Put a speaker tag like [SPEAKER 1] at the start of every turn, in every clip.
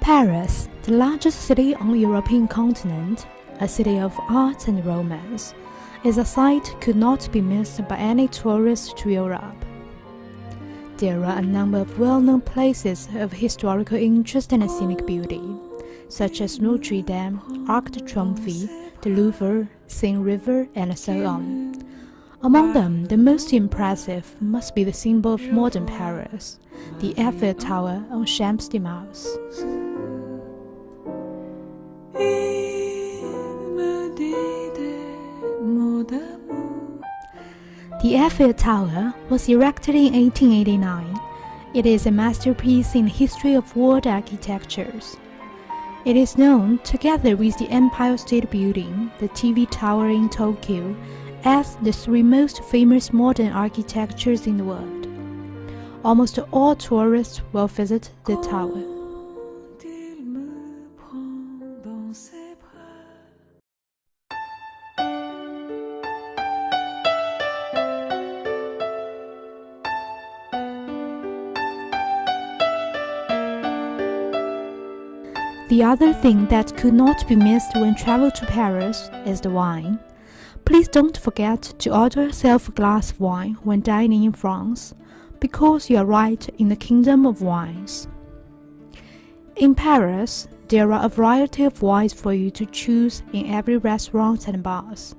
[SPEAKER 1] Paris, the largest city on the European continent, a city of art and romance, is a sight could not be missed by any tourist to Europe. There are a number of well-known places of historical interest and scenic beauty, such as Notre Dame, Arc de Triomphe, the Louvre, Seine River, and so on. Among them, the most impressive must be the symbol of modern Paris, the Eiffel Tower on Champ de Mars. The Eiffel Tower was erected in 1889. It is a masterpiece in the history of world architectures. It is known, together with the Empire State Building, the TV Tower in Tokyo, as the three most famous modern architectures in the world. Almost all tourists will visit the tower. The other thing that could not be missed when travel to Paris is the wine. Please don't forget to order yourself a glass of wine when dining in France, because you are right in the kingdom of wines. In Paris, there are a variety of wines for you to choose in every restaurant and bars.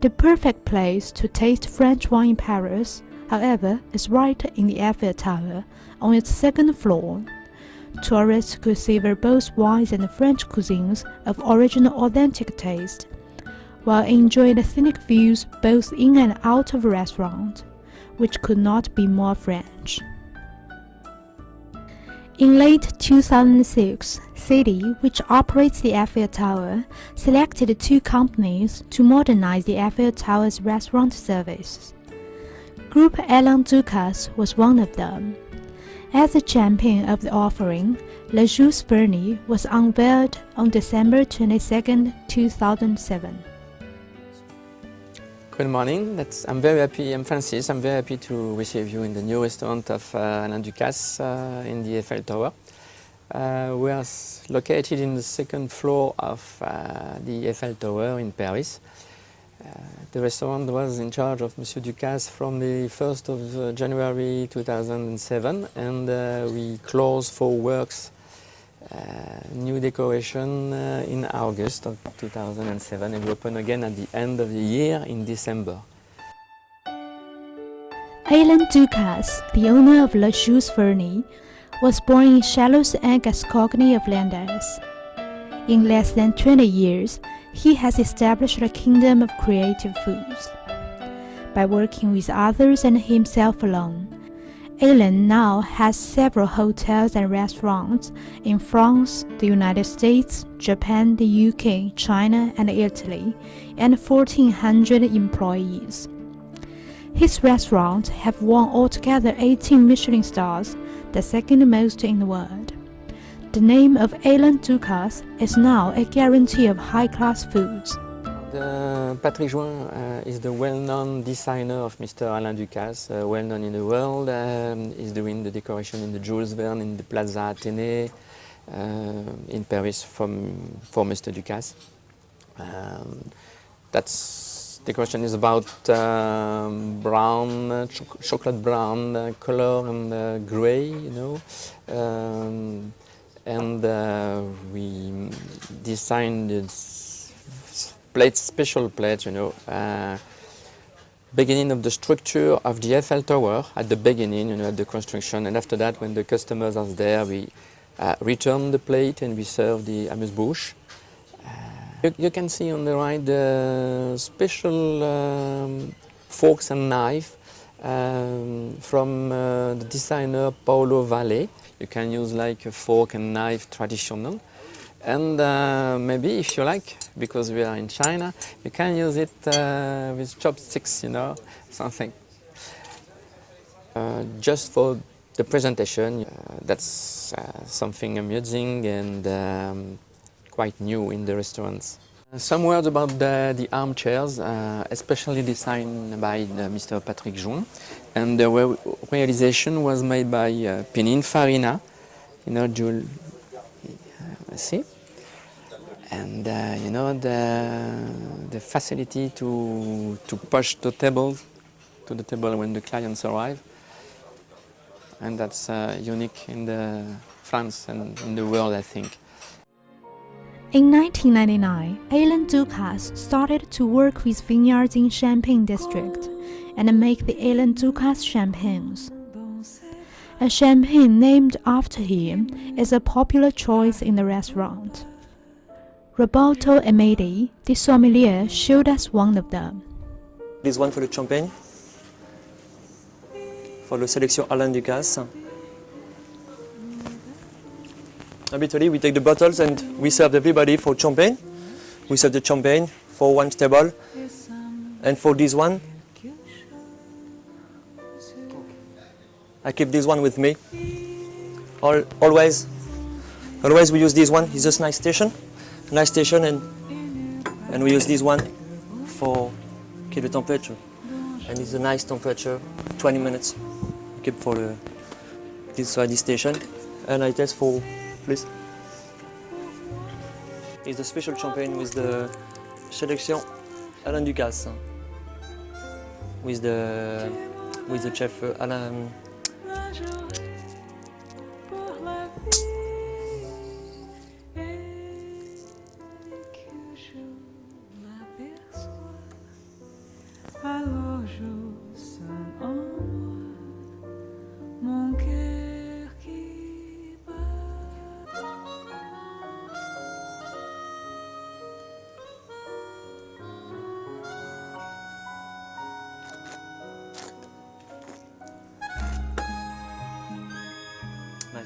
[SPEAKER 1] The perfect place to taste French wine in Paris, however, is right in the Eiffel Tower on its second floor. Tourists could savor both wines and French cuisines of original authentic taste, while enjoying the scenic views both in and out of the restaurant, which could not be more French. In late 2006, City, which operates the Eiffel Tower, selected two companies to modernize the Eiffel Tower's restaurant service. Group Alain Ducasse was one of them. As the champion of the offering, Le Jules Verne was unveiled on December 22, 2007.
[SPEAKER 2] Good morning. That's, I'm very happy. I'm Francis. I'm very happy to receive you in the new restaurant of uh, Alain Ducasse uh, in the Eiffel Tower. Uh, we are located in the second floor of uh, the Eiffel Tower in Paris. Uh, the restaurant was in charge of Monsieur Ducasse from the 1st of uh, January 2007 and uh, we closed for works Uh, new decoration uh, in August of 2007 and we open again at the end of the year in December.
[SPEAKER 1] Alain Ducasse, the owner of La Jules Verne, was born in Chalosse en Gascogne of Landes. In less than 20 years, he has established a kingdom of creative foods. By working with others and himself alone, Alain now has several hotels and restaurants in France, the United States, Japan, the UK, China, and Italy, and 1,400 employees. His restaurants have won altogether 18 Michelin stars, the second most in the world. The name of Alain Ducasse is now a guarantee of high-class foods.
[SPEAKER 2] The Patrick Jouin uh, is the well-known designer of Mr. Alain Ducasse, uh, well-known in the world. Um, he's doing the decoration in the Jules Verne, in the Plaza Athénée, uh, in Paris from, for Mr. Ducasse. Um, that's decoration is about um, brown, cho chocolate brown uh, color and uh, gray, you know. Um, and uh, we designed this plate, special plate, you know, uh, beginning of the structure of the Eiffel Tower at the beginning, you know, at the construction, and after that, when the customers are there, we uh, return the plate and we serve the amuse-bouche. Uh, you, you, can see on the right the special um, forks and knife um, from uh, the designer Paolo Valle. You can use like a fork and knife traditional. And uh, maybe if you like, because we are in China, you can use it uh, with chopsticks, you know, something. Uh, just for the presentation, uh, that's uh, something amusing and um, quite new in the restaurants. Some words about the, the armchairs, uh, especially designed by Mr. Patrick Jouin. And the re realization was made by uh, Pininfarina, you know, Jules, see? And uh, you know, the, the facility to, to push the table to the table when the clients arrive. And that's uh, unique in the France and in the world, I think.
[SPEAKER 1] In 1999, Alain Ducasse started to work with vineyards in Champagne district and make the Alain Ducasse champagnes. A champagne named after him is a popular choice in the restaurant. Roberto Amedi, the sommelier, showed us one of them.
[SPEAKER 3] This one for the champagne, for the selection Alain Ducasse. Habitually, we take the bottles and we serve everybody for champagne. We serve the champagne for one table. And for this one, I keep this one with me. All, always, always we use this one. It's just nice station, nice station, and and we use this one for keep the temperature. And it's a nice temperature, 20 minutes. Keep for the this uh, this station, and I test for please. It's a special champagne with the selection Alain Ducasse. With the with the chef uh, Alain.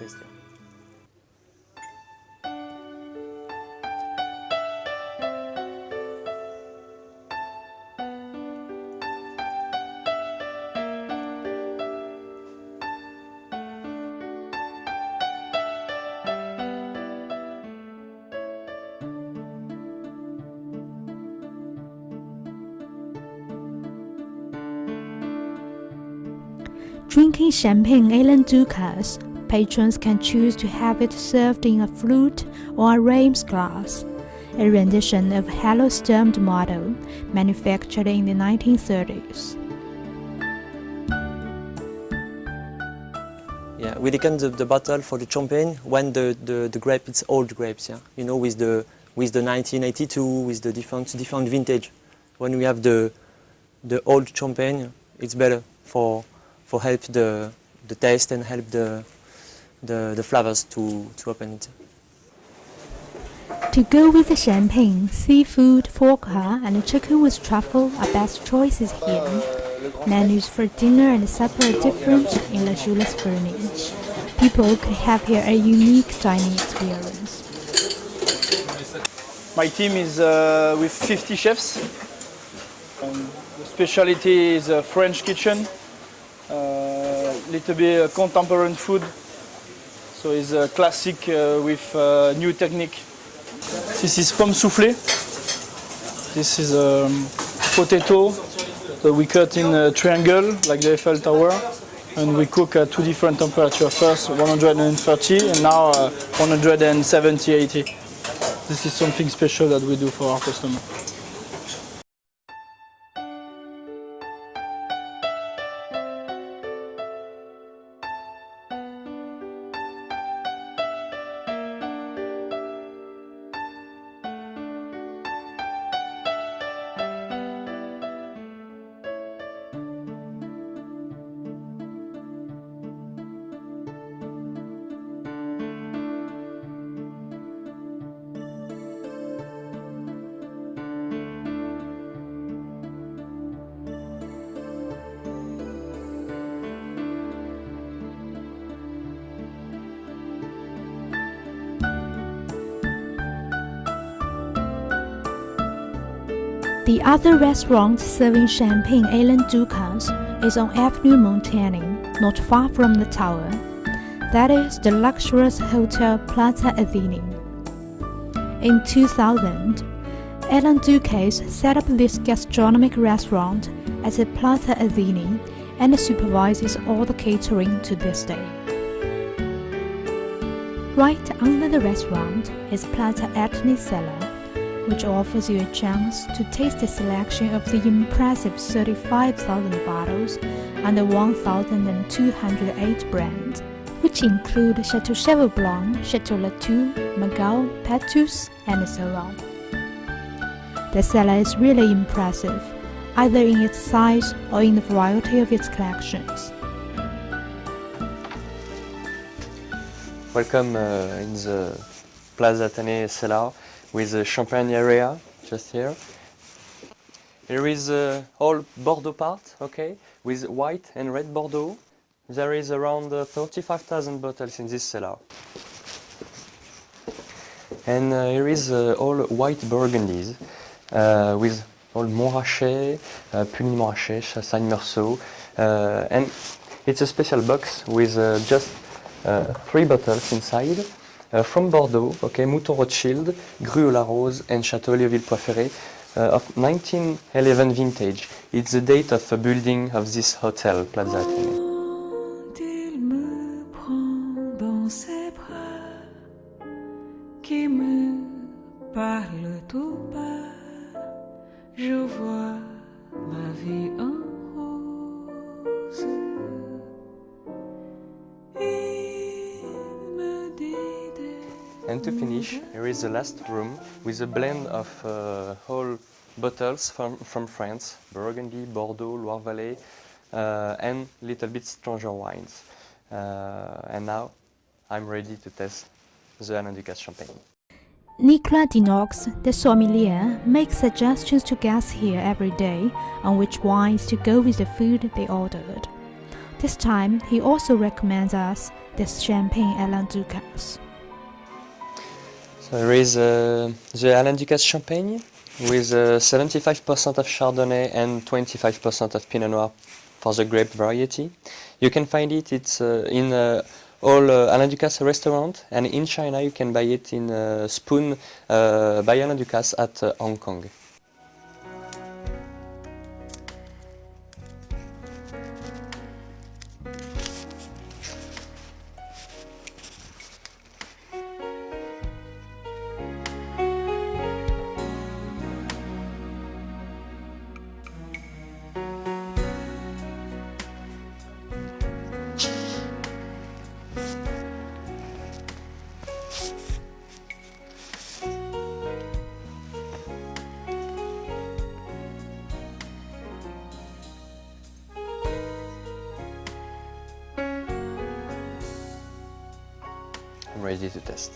[SPEAKER 3] Yeah.
[SPEAKER 1] Drinking champagne Ducasse, patrons can choose to have it served in a flute or a Reims glass, a rendition of Hello Sturmed model manufactured in the 1930s.
[SPEAKER 3] Yeah, we decant the, the bottle for the champagne when the, the, the grape it's old grapes, yeah. You know, with the with the 1982, with the different different vintage. When we have the the old champagne, it's better for for help the the taste and help the the, the flavors to, to open it.
[SPEAKER 1] To go with the champagne, seafood, foie gras, and chicken with truffle are best choices here. Menus for dinner and supper are different in La Jules Verne. People could have here a unique dining experience.
[SPEAKER 4] My team is uh, with 50 chefs. Um, the specialty is uh, French kitchen, a little bit uh, contemporary food. So it's a classic uh, with uh, new technique. This is pomme soufflé. This is um, potato that we cut in a triangle like the Eiffel Tower. And we cook at two different temperatures. First 130 and now uh, 170, 80. This is something special that we do for our customer.
[SPEAKER 1] The other restaurant serving champagne Alain Ducasse is on Avenue Montaigne, not far from the tower. That is the luxurious hotel Plaza Athénée. In 2000, Alain Ducasse set up this gastronomic restaurant at the Plaza Athénée and supervises all the catering to this day. Right under the restaurant is Plaza Athénée cellar, which offers you a chance to taste a selection of the impressive 35,000 bottles under 1,208 brands, which include Chateau Cheval Blanc, Chateau Latour, Magal, Petrus, and so on. The cellar is really impressive, either in its size or in the variety of its collections.
[SPEAKER 5] Welcome uh, in the Plaza Athénée cellar with the champagne area just here. Here is the whole Bordeaux part, okay, with white and red Bordeaux. There is around uh, 35,000 bottles in this cellar. And uh, here is uh, all white Burgundies uh, with all Montrachet, uh, Puligny Montrachet, Chassagne Meursault, uh, and it's a special box with uh, just three bottles inside uh, from Bordeaux, okay, Mouton Rothschild, Gruau la Rose, and Château Léoville Poiferré uh, of 1911 vintage. It's the date of the building of this hotel, Plaza Athénée.
[SPEAKER 6] Des
[SPEAKER 5] And to finish, here is the last room with a blend of uh, whole bottles from, from France, Burgundy, Bordeaux, Loire-Valley, uh, and little bit stronger wines. Uh, and now I'm ready to test the Alain Ducasse champagne.
[SPEAKER 1] Nicolas Dinox, the sommelier, makes suggestions to guests here every day on which wines to go with the food they ordered. This time, he also recommends us this champagne Alain Ducasse.
[SPEAKER 5] So here is uh, the Alain Ducasse champagne with uh, 75% of Chardonnay and 25% of Pinot Noir for the grape variety. You can find it it's uh, in uh, all uh, Alain Ducasse restaurant and in China you can buy it in uh, Spoon uh, by Alain Ducasse at uh, Hong Kong. To test.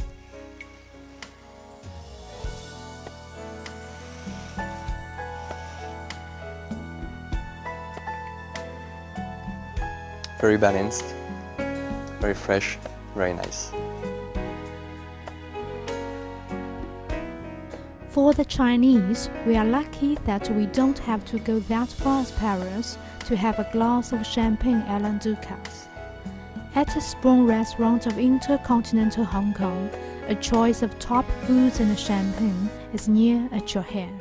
[SPEAKER 5] Very balanced, very fresh, very nice.
[SPEAKER 1] For the Chinese, we are lucky that we don't have to go that far as Paris to have a glass of champagne Alain Ducasse. At a Spoon restaurant of Intercontinental Hong Kong, a choice of top foods and champagne is near at your hand.